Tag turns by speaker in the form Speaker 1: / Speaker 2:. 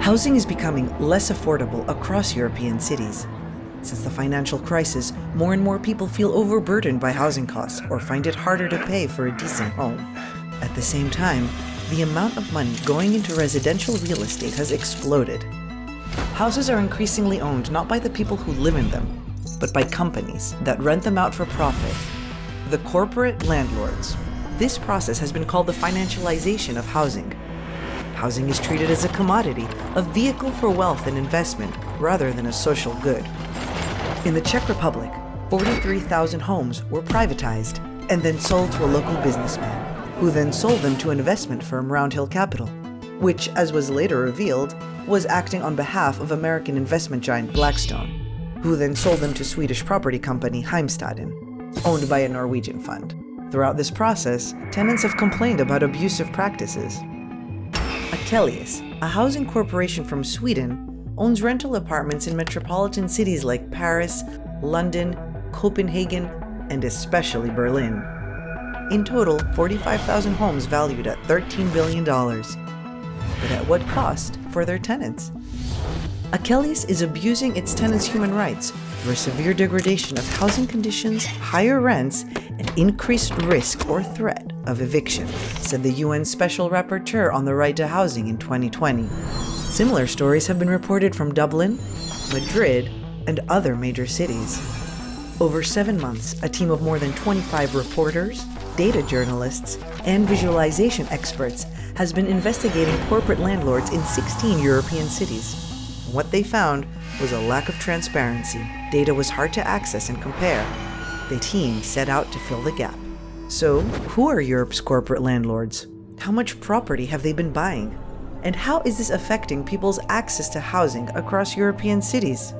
Speaker 1: Housing is becoming less affordable across European cities. Since the financial crisis, more and more people feel overburdened by housing costs or find it harder to pay for a decent home. At the same time, the amount of money going into residential real estate has exploded. Houses are increasingly owned not by the people who live in them, but by companies that rent them out for profit. The corporate landlords. This process has been called the financialization of housing. Housing is treated as a commodity, a vehicle for wealth and investment, rather than a social good. In the Czech Republic, 43,000 homes were privatized and then sold to a local businessman, who then sold them to an investment firm Roundhill Capital, which, as was later revealed, was acting on behalf of American investment giant Blackstone, who then sold them to Swedish property company Heimstaden, owned by a Norwegian fund. Throughout this process, tenants have complained about abusive practices. Akelius, a housing corporation from Sweden, owns rental apartments in metropolitan cities like Paris, London, Copenhagen, and especially Berlin. In total, 45,000 homes valued at $13 billion. But at what cost for their tenants? Akelius is abusing its tenants' human rights through a severe degradation of housing conditions, higher rents, and increased risk or threat of eviction, said the UN Special Rapporteur on the Right to Housing in 2020. Similar stories have been reported from Dublin, Madrid, and other major cities. Over seven months, a team of more than 25 reporters, data journalists, and visualization experts has been investigating corporate landlords in 16 European cities. What they found was a lack of transparency. Data was hard to access and compare. The team set out to fill the gap. So, who are Europe's corporate landlords? How much property have they been buying? And how is this affecting people's access to housing across European cities?